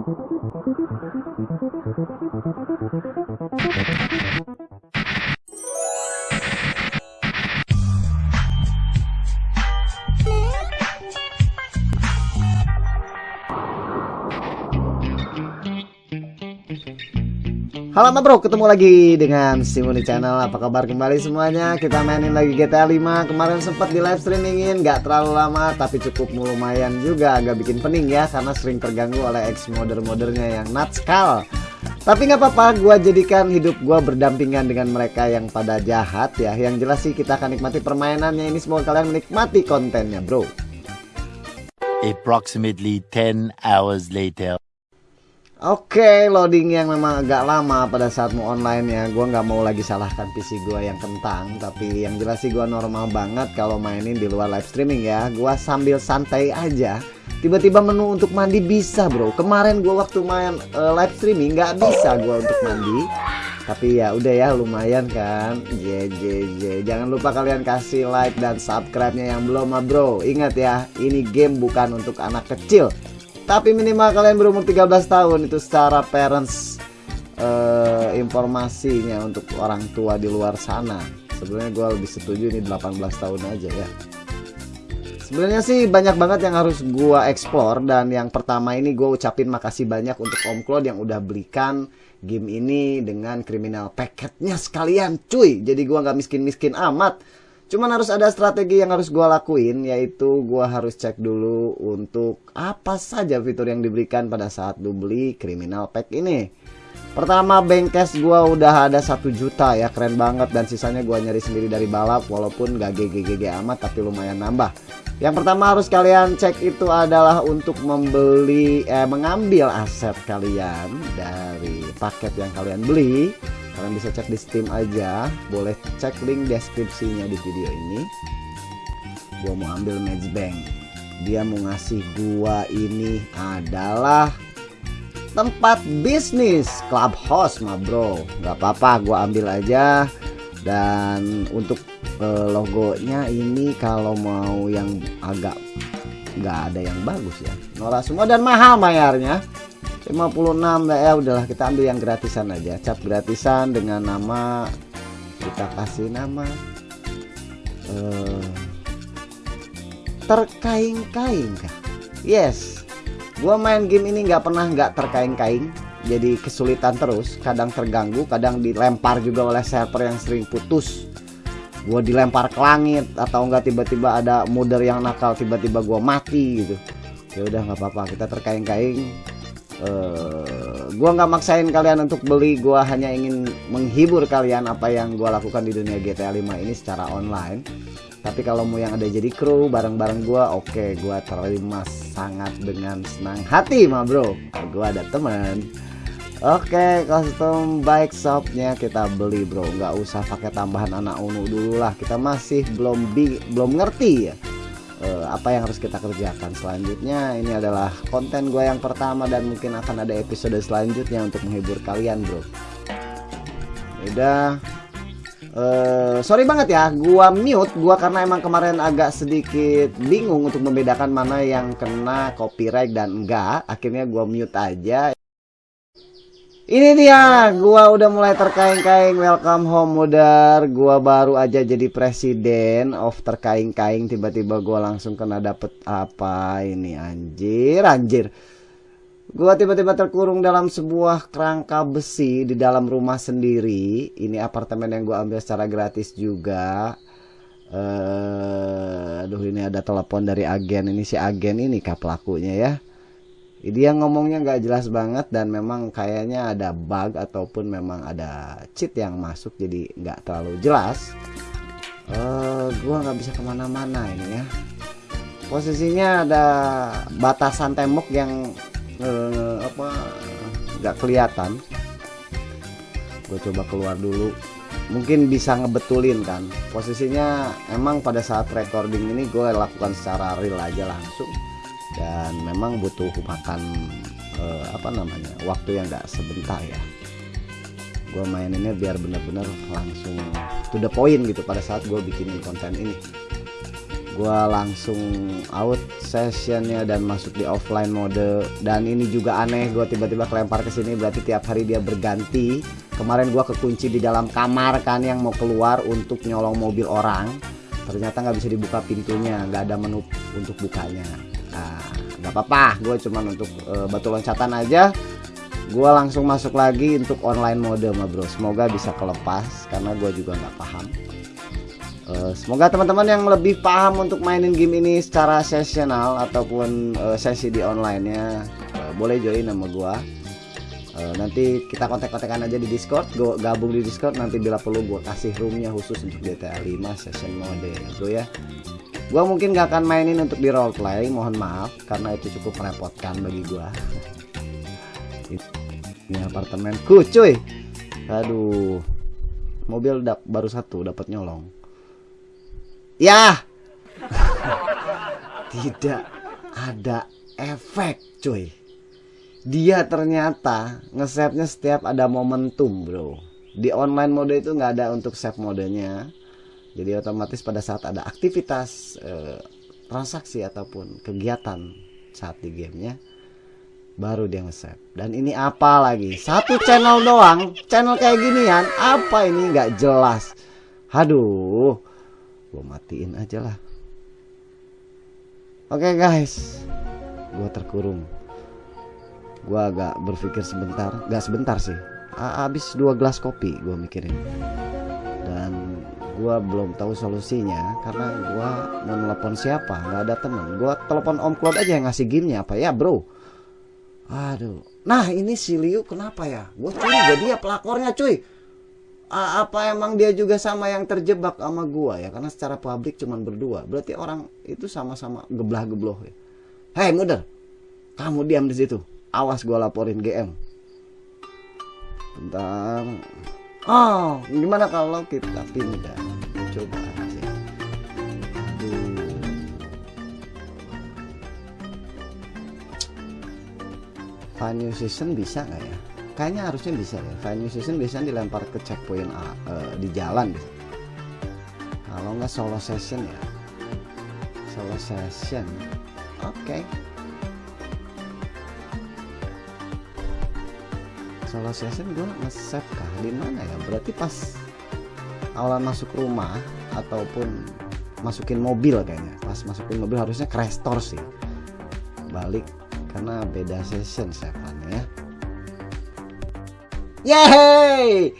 ただただただただた Halo bro, ketemu lagi dengan Simuni Channel. Apa kabar kembali semuanya? Kita mainin lagi GTA 5 Kemarin sempat di live streamingin Gak terlalu lama Tapi cukup lumayan juga Agak bikin pening ya Karena sering terganggu oleh ex modder-moddernya yang natskal. Tapi nggak apa-apa Gue jadikan hidup gue berdampingan dengan mereka yang pada jahat ya. Yang jelas sih kita akan nikmati permainannya Ini. Semoga kalian menikmati kontennya bro. Approximately 10 hours later Oke, loading yang memang agak lama pada saat mau online ya. Gua nggak mau lagi salahkan PC gua yang kentang, tapi yang jelas sih gua normal banget kalau mainin di luar live streaming ya. Gua sambil santai aja. Tiba-tiba menu untuk mandi bisa, Bro. Kemarin gua waktu main uh, live streaming nggak bisa gua untuk mandi. Tapi ya udah ya lumayan kan. JJJ. Jangan lupa kalian kasih like dan subscribe-nya yang belum, mah, Bro. Ingat ya, ini game bukan untuk anak kecil tapi minimal kalian berumur 13 tahun itu secara parents uh, informasinya untuk orang tua di luar sana. Sebenarnya gue lebih setuju ini 18 tahun aja ya. Sebenarnya sih banyak banget yang harus gue explore dan yang pertama ini gue ucapin makasih banyak untuk Om Claude yang udah belikan game ini dengan kriminal paketnya sekalian cuy. Jadi gue nggak miskin-miskin amat Cuman harus ada strategi yang harus gue lakuin yaitu gue harus cek dulu untuk apa saja fitur yang diberikan pada saat lu beli criminal pack ini. Pertama cash gue udah ada satu juta ya keren banget dan sisanya gue nyari sendiri dari balap walaupun gak GGGG amat tapi lumayan nambah. Yang pertama harus kalian cek itu adalah untuk membeli eh mengambil aset kalian dari paket yang kalian beli kalian bisa cek di Steam aja. Boleh cek link deskripsinya di video ini. Gua mau ambil Match Bank. Dia mau ngasih gua ini adalah tempat bisnis clubhouse mah bro. Nggak apa-apa gua ambil aja. Dan untuk uh, logonya ini kalau mau yang agak nggak ada yang bagus ya. Norak semua dan mahal bayarnya 56 ya udahlah kita ambil yang gratisan aja. Cap gratisan dengan nama kita kasih nama uh, terkaing-kaing yes. Gua main game ini nggak pernah nggak terkaing-kaing jadi kesulitan terus kadang terganggu kadang dilempar juga oleh server yang sering putus. Gua dilempar ke langit atau enggak tiba-tiba ada modder yang nakal tiba-tiba gua mati gitu. Ya udah nggak apa-apa kita terkaing-kaing uh, gua nggak maksain kalian untuk beli gua hanya ingin menghibur kalian apa yang gua lakukan di dunia GTA 5 ini secara online. Tapi kalau mau yang ada jadi kru bareng-bareng gua oke okay, gua terima sangat dengan senang hati mah bro. Gua ada temen Oke, okay, custom bike shopnya kita beli bro, nggak usah pakai tambahan anak unu dulu lah. Kita masih belum bi belum ngerti ya uh, apa yang harus kita kerjakan. Selanjutnya ini adalah konten gue yang pertama dan mungkin akan ada episode selanjutnya untuk menghibur kalian bro. Udah. Uh, sorry banget ya gua mute. Gua karena emang kemarin agak sedikit bingung untuk membedakan mana yang kena copyright dan enggak. Akhirnya gua mute aja ini dia, gua udah mulai terkaing-kaing welcome home modar. Gua baru aja jadi presiden of terkaing-kaing tiba-tiba gua langsung kena dapet apa ini anjir, anjir. Gua tiba-tiba terkurung dalam sebuah kerangka besi di dalam rumah sendiri. Ini apartemen yang gua ambil secara gratis juga. Uh, aduh ini ada telepon dari agen. Ini si agen ini kah pelakunya ya dia ngomongnya nggak jelas banget dan memang kayaknya ada bug ataupun memang ada cheat yang masuk jadi nggak terlalu jelas. Uh, gua nggak bisa ke mana-mana ini ya. Posisinya ada batasan tembok yang uh, apa nggak kelihatan. Gue coba keluar dulu. Mungkin bisa ngebetulin kan. Posisinya emang pada saat recording ini gue lakukan secara real aja langsung dan memang butuh makan uh, apa namanya waktu yang gak sebentar ya. Gue maininnya biar bener-bener langsung to the point gitu pada saat gue bikinin konten ini. Gua langsung out sessionnya dan masuk di offline mode. Dan ini juga aneh gua tiba-tiba kelempar ke sini berarti tiap hari dia berganti. Kemarin gua kekunci di dalam kamar kan yang mau keluar untuk nyolong mobil orang. Ternyata nggak bisa dibuka pintunya nggak ada menu untuk bukanya nggak apa-apa gue cuman untuk uh, batu loncatan aja. Gue langsung masuk lagi untuk online mode ma bro. Semoga bisa kelepas karena gue juga nggak paham. Uh, semoga teman-teman yang lebih paham untuk mainin game ini secara sesional ataupun uh, sesi di online nya uh, boleh join sama gue uh, nanti kita kontak-kontakan aja di discord. Gue gabung di discord nanti bila perlu gue kasih roomnya khusus untuk GTA 5 session mode. Bro ya gue mungkin gak akan mainin untuk di roleplay mohon maaf karena itu cukup merepotkan bagi gue ini apartemenku cuy! Aduh. Mobil dap baru satu dapat nyolong. Ya! Tidak ada efek cuy. Dia ternyata nge-save-nya setiap ada momentum bro. Di online mode itu nggak ada untuk save modenya jadi otomatis pada saat ada aktivitas eh, transaksi ataupun kegiatan saat di gamenya baru dia nge-save. Dan ini apa lagi? Satu channel doang channel kayak ginian apa ini? Nggak jelas. Aduh gue matiin aja lah. Oke okay, guys. Gue terkurung. Gua agak berpikir sebentar. Gak sebentar sih. Habis dua gelas kopi gua mikirin. Dan gua belum tahu solusinya karena gua mau nelpon siapa? Nggak ada temen. Gua telepon om Claude aja yang ngasih gamenya apa ya bro? Aduh. Nah ini si Liu kenapa ya? Gua curiga dia pelakornya cuy. A apa emang dia juga sama yang terjebak sama gua ya? Karena secara publik cuman berdua. Berarti orang itu sama-sama geblah gebloh ya? Hei muder kamu diam di situ. Awas gue laporin GM bentar oh gimana kalau kita pindah? Coba aja. New Season bisa nggak ya? Kayaknya harusnya bisa ya. New Season bisa dilempar ke checkpoint uh, di jalan kalau nggak solo session ya? Solo session. Oke. okay. Solo session gue nge-save kah? Di mana ya? Berarti pas awal masuk rumah ataupun masukin mobil kayaknya. Pas masukin mobil harusnya ke sih. Balik karena beda session sevennya ya. Yeay!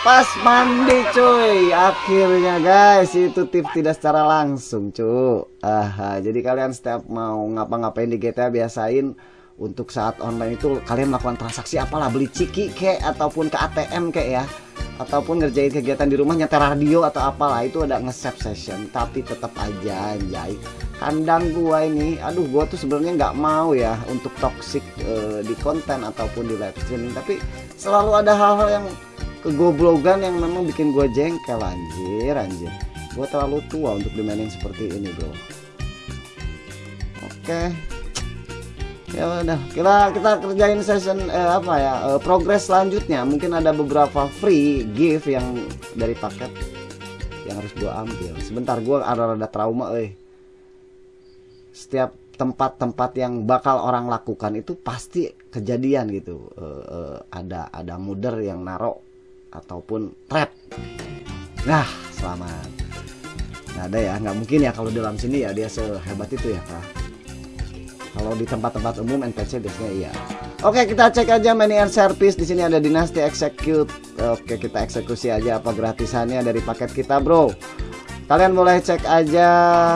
Pas mandi cuy. Akhirnya guys itu tips tidak secara langsung cuy aha jadi kalian setiap mau ngapa-ngapain di GTA biasain untuk saat online itu kalian melakukan transaksi apalah beli ciki kek ataupun ke ATM kek ya. Ataupun ngerjain kegiatan di rumah nyetel radio atau apalah itu ada nge-save session. Tapi tetap aja anjay. Kandang gua ini aduh gua tuh sebenarnya nggak mau ya untuk toxic uh, di konten ataupun di live streaming. Tapi selalu ada hal-hal yang kegoblogan yang memang bikin gua jengkel anjir anjir. Gua terlalu tua untuk dimainin seperti ini bro. Oke. okay ya udah kita kita kerjain session eh, apa ya eh, progres selanjutnya. Mungkin ada beberapa free gift yang dari paket yang harus gua ambil. Sebentar gua ada rada trauma eh setiap tempat-tempat yang bakal orang lakukan itu pasti kejadian gitu. Eh, eh, ada ada muder yang narok ataupun trap. Nah selamat. Nggak ada ya nggak mungkin ya kalau dalam sini ya dia sehebat itu ya pak kalau di tempat-tempat umum NPC biasanya iya. Oke, kita cek aja menu and service. Di sini ada dinasti execute. Oke, kita eksekusi aja apa gratisannya dari paket kita, Bro. Kalian boleh cek aja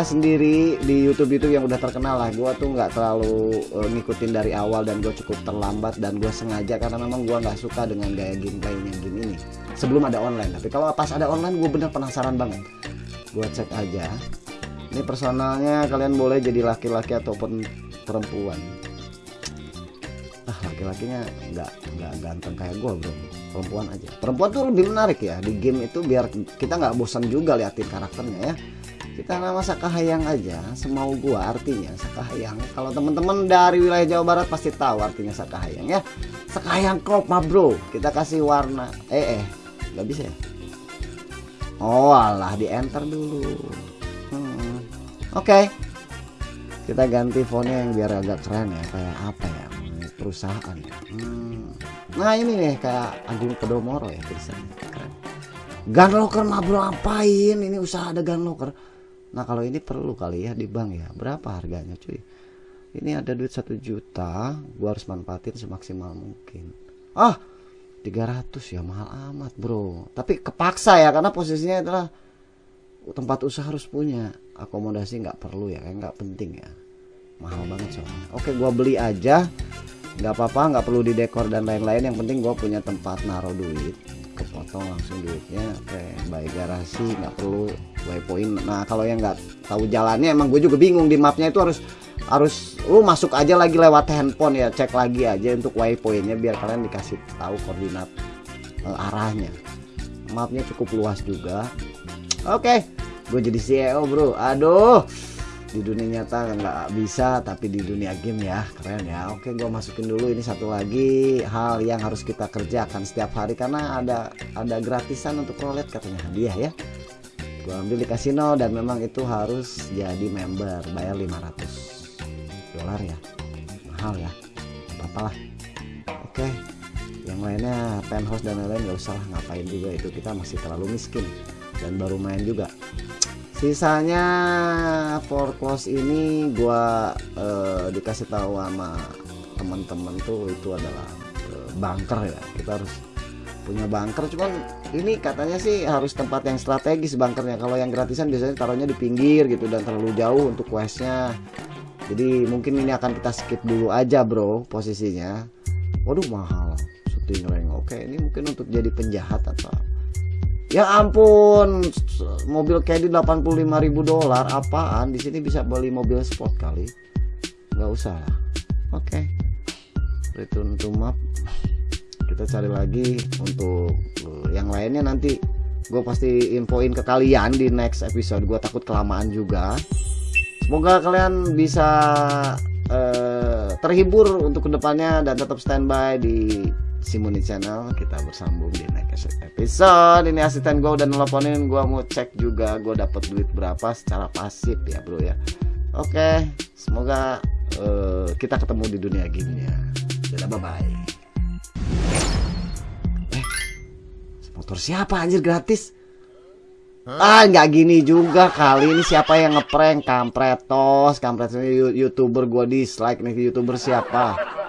sendiri di YouTube-YouTube yang udah terkenal lah. Gua tuh nggak terlalu uh, ngikutin dari awal dan gue cukup terlambat dan gue sengaja karena memang gua nggak suka dengan gaya gameplaynya game ini. Sebelum ada online, tapi kalau pas ada online gue bener penasaran banget. Gue cek aja. Ini personalnya kalian boleh jadi laki-laki ataupun perempuan. Ah laki-lakinya nggak nggak ganteng kayak gue bro. Perempuan aja. Perempuan tuh lebih menarik ya di game itu biar kita nggak bosan juga liatin karakternya ya. Kita nama Sakahayang aja semau gua artinya Sakahayang kalau teman-teman dari wilayah Jawa Barat pasti tahu artinya Sakahayang ya. Sakahayang crop mah bro. Kita kasih warna eh eh nggak bisa ya? Oh alah di enter dulu. Hmm. Oke. Kita ganti fontnya yang biar agak keren ya, kayak apa ya? Perusahaan ya. Hmm. Nah, ini nih kayak Agung Podomoro ya tulisannya. Keren. Gun locker mah bro apain? Ini usaha ada gun locker. Nah, kalau ini perlu kali ya di bank ya. Berapa harganya, cuy? Ini ada duit satu juta, gua harus manfaatin semaksimal mungkin. Ah, 300 ya mahal amat, Bro. Tapi kepaksa ya karena posisinya adalah tempat usaha harus punya akomodasi nggak perlu ya kayak nggak penting ya. Mahal banget soalnya. Oke gua beli aja. Nggak apa-apa nggak perlu didekor dan lain-lain. Yang penting gua punya tempat naruh duit. Kepotong langsung duitnya oke. Baik garasi nggak perlu waypoint nah kalau yang nggak tahu jalannya emang gue juga bingung di mapnya itu harus harus lu masuk aja lagi lewat handphone ya cek lagi aja untuk waypointnya biar kalian dikasih tahu koordinat uh, arahnya. Mapnya cukup luas juga. Oke, gue jadi CEO bro. Aduh, di dunia nyata nggak bisa, tapi di dunia game ya. Keren ya. Oke, gue masukin dulu ini satu lagi. Hal yang harus kita kerjakan setiap hari karena ada ada gratisan untuk roulette katanya. Hadiah ya. Gue ambil di kasino dan memang itu harus jadi member, bayar 500 dolar ya, mahal ya, apa lah. Oke, yang lainnya penthouse dan lain-lain nggak usah ngapain juga itu? Kita masih terlalu miskin. Dan baru main juga sisanya for close ini gua uh, dikasih tahu sama teman-teman tuh itu adalah uh, bunker ya. Kita harus punya bunker. Cuman ini katanya sih harus tempat yang strategis bunkernya. Kalau yang gratisan biasanya taruhnya di pinggir gitu dan terlalu jauh untuk questnya. Jadi mungkin ini akan kita skip dulu aja bro posisinya. Waduh mahal. Shooting rank. Oke ini mungkin untuk jadi penjahat atau Ya ampun, mobil caddy 85.000 dolar apaan? Di sini bisa beli mobil sport kali. Nggak usah lah. Oke. Okay. Return to map. Kita cari lagi untuk uh, yang lainnya nanti gue pasti infoin ke kalian di next episode. Gue takut kelamaan juga. Semoga kalian bisa uh, terhibur untuk ke depannya dan tetap standby di Simuni Channel kita bersambung di next episode. Ini asisten gue udah nelponin gue mau cek juga gue dapat duit berapa secara pasif ya bro ya. Oke semoga uh, kita ketemu di dunia gamenya dadah bye bye eh motor siapa anjir gratis? Ah nggak gini juga kali ini siapa yang ngeprank kampretos kampretos youtuber gue dislike nih youtuber siapa